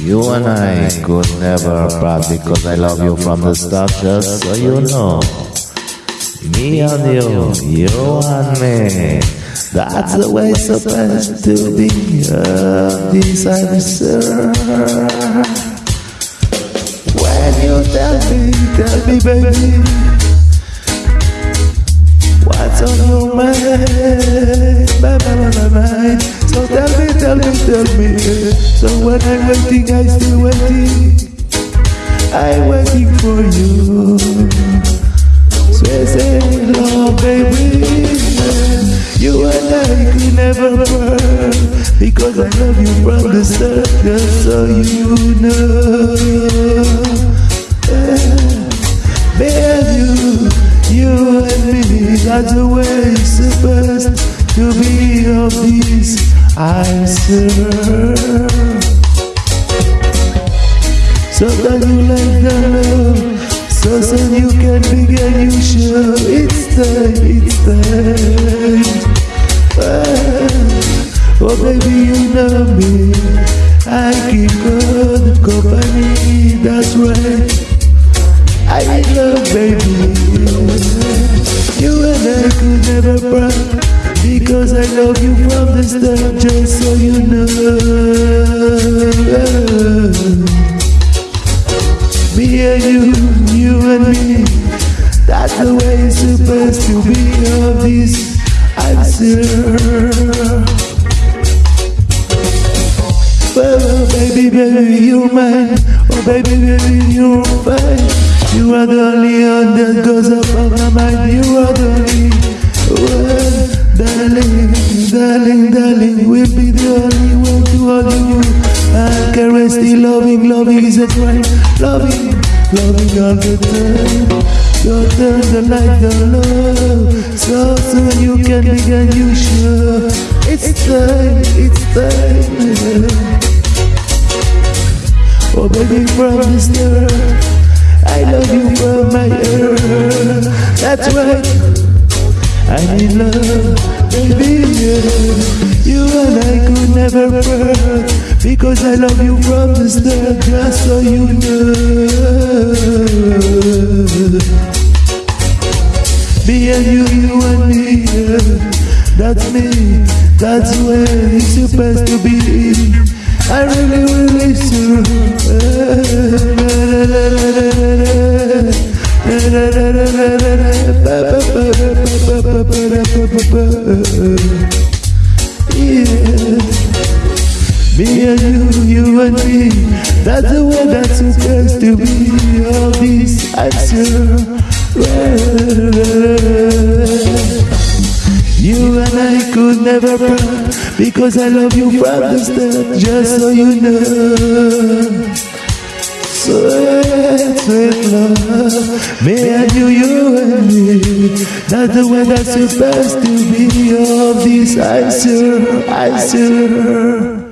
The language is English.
You and I could never part because I love you from the start, just so you know. Me and you, you and me. That's the way it's supposed to be. Uh, this I'm sure. When you tell me, tell me, baby, tell me, tell me. So when I'm waiting, I still waiting. I'm waiting for you. So I say, love, oh, baby. You and I could never part because I love you from the start, so you know. Me and you, you and me, that's the way it's supposed to be of this, I'm So that you like the love, so soon you can begin, you sure it's time, it's time. Oh baby, you know me. I keep good company, that's right. I love baby. You and I could never part because I love you from the start, just so you know. Me and you, you and me, that's the way it's supposed to be. Of this, I'm sure. Oh, baby, baby, you're mine. Oh, baby, baby, you're fine. You are the only one that goes up on my mind. You are the only one, darling, darling, darling. We'll be the only one to hold you. I caress the loving, loving is a crime. Loving, loving all the time. Don't turn the light down low. So soon you can begin, you sure. It's time, it's time. Oh baby from this start I love you from my earth That's right I need love. You and I could never part Because I love you from the start Just so you know Me and you, you and me. That's me That's where it's supposed to be I really, really Yeah. Me and you, you and me, that's the way that's supposed to be. All this, I'm. You and I could never part because I love you from the start, just so you know. Sweet, sweet love, me and you, you and me. That's the way that's supposed to be. All this, I sure, I sure.